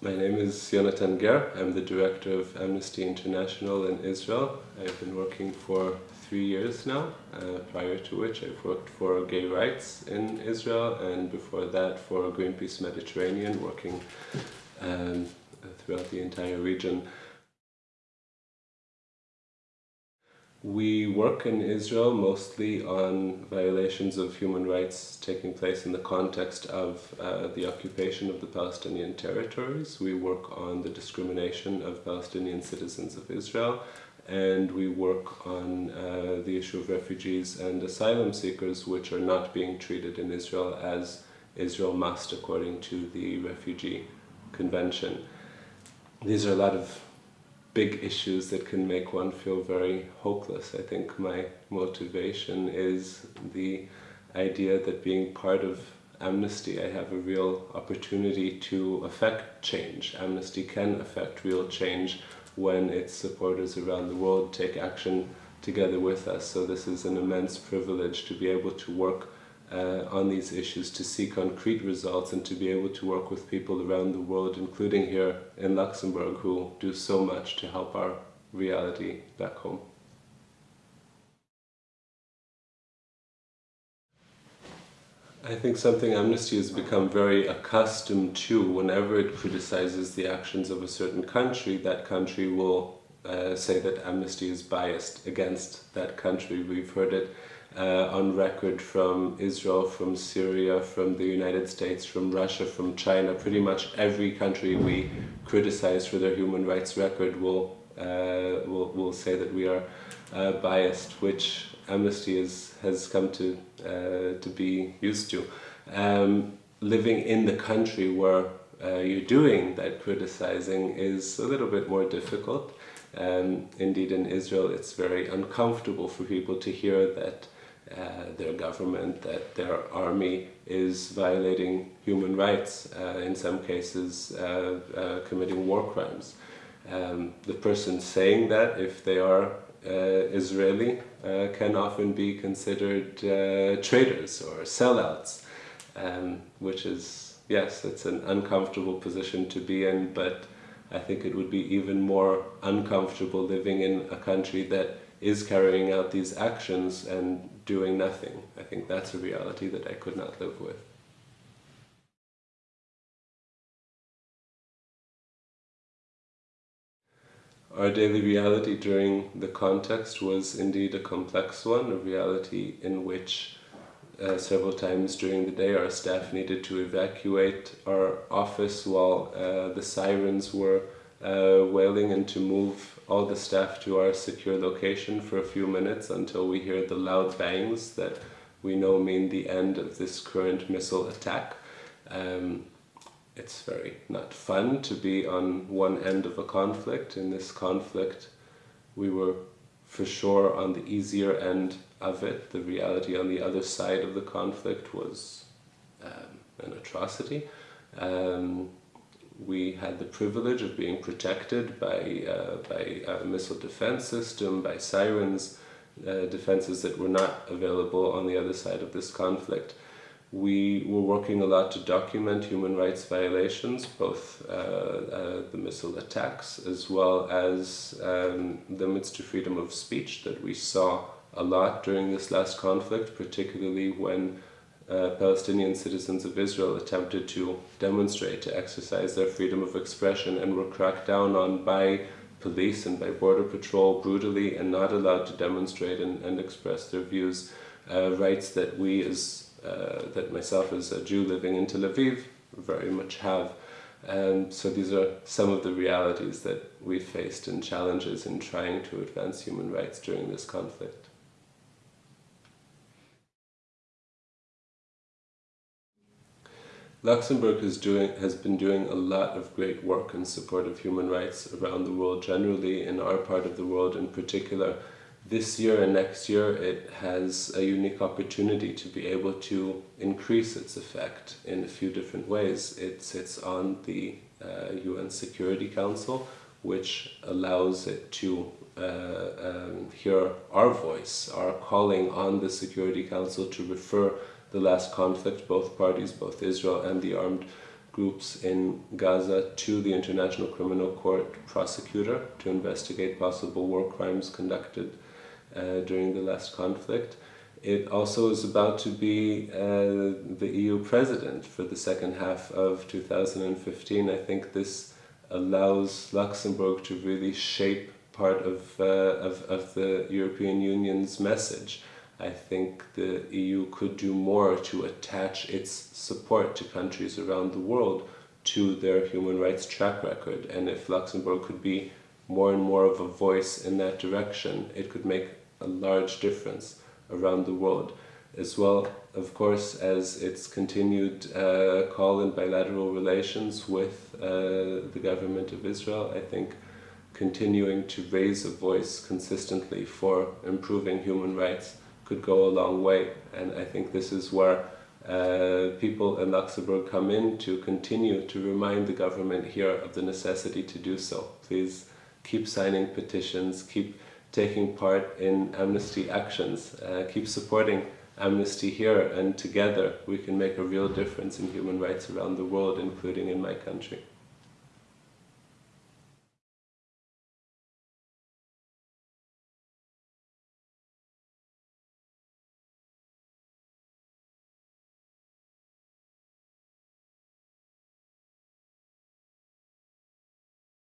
My name is Jonathan Gher. I'm the director of Amnesty International in Israel. I've been working for three years now, uh, prior to which I've worked for gay rights in Israel and before that for Greenpeace Mediterranean, working um, throughout the entire region. We work in Israel mostly on violations of human rights taking place in the context of uh, the occupation of the Palestinian territories. We work on the discrimination of Palestinian citizens of Israel and we work on uh, the issue of refugees and asylum seekers which are not being treated in Israel as Israel must according to the Refugee Convention. These are a lot of big issues that can make one feel very hopeless. I think my motivation is the idea that being part of Amnesty, I have a real opportunity to affect change. Amnesty can affect real change when its supporters around the world take action together with us. So this is an immense privilege to be able to work uh, on these issues to see concrete results and to be able to work with people around the world, including here in Luxembourg, who do so much to help our reality back home. I think something Amnesty has become very accustomed to whenever it criticizes the actions of a certain country, that country will uh, say that Amnesty is biased against that country. We've heard it uh, on record from Israel, from Syria, from the United States, from Russia, from China. Pretty much every country we criticize for their human rights record will, uh, will, will say that we are uh, biased, which Amnesty is, has come to, uh, to be used to. Um, living in the country where uh, you're doing that criticizing is a little bit more difficult. Um, indeed, in Israel, it's very uncomfortable for people to hear that their government, that their army is violating human rights, uh, in some cases uh, uh committing war crimes. Um, the person saying that, if they are uh, Israeli, can often be considered traitors or sellouts, um, which is, yes, it's an uncomfortable position to be in, but I think it would be even more uncomfortable living in a country that is carrying out these actions and doing nothing. I think that's a reality that I could not live with. Our daily reality during the context was indeed a complex one, a reality in which uh, several times during the day our staff needed to evacuate our office while uh, the sirens were uh, wailing and to move all the staff to our secure location for a few minutes until we hear the loud bangs that we know mean the end of this current missile attack. Um, it's very not fun to be on one end of a conflict. In this conflict, we were for sure on the easier end of it. The reality on the other side of the conflict was um, an atrocity. Um, we had the privilege of being protected by, uh, by a missile defense system, by sirens, uh, defenses that were not available on the other side of this conflict. We were working a lot to document human rights violations, both uh, uh the missile attacks as well as um, limits to freedom of speech that we saw a lot during this last conflict, particularly when uh, Palestinian citizens of Israel attempted to demonstrate, to exercise their freedom of expression and were cracked down on by police and by border patrol brutally and not allowed to demonstrate and, and express their views, uh, rights that we as, uh, that myself as a Jew living in Tel Aviv very much have. And so these are some of the realities that we faced and challenges in trying to advance human rights during this conflict. Luxembourg doing, has been doing a lot of great work in support of human rights around the world generally, in our part of the world in particular. This year and next year it has a unique opportunity to be able to increase its effect in a few different ways. It sits on the uh, UN Security Council, which allows it to um, hear our voice, our calling on the Security Council to refer the last conflict, both parties, both Israel and the armed groups in Gaza to the International Criminal Court prosecutor to investigate possible war crimes conducted uh, during the last conflict. It also is about to be uh, the EU president for the second half of 2015. I think this allows Luxembourg to really shape part of, uh, of, of the European Union's message. I think the EU could do more to attach its support to countries around the world to their human rights track record. And if Luxembourg could be more and more of a voice in that direction, it could make a large difference around the world. As well, of course, as its continued uh, call in bilateral relations with uh, the government of Israel, I think continuing to raise a voice consistently for improving human rights could go a long way. And I think this is where uh, people in Luxembourg come in to continue to remind the government here of the necessity to do so. Please keep signing petitions, keep taking part in amnesty actions, uh, keep supporting amnesty here and together we can make a real difference in human rights around the world, including in my country.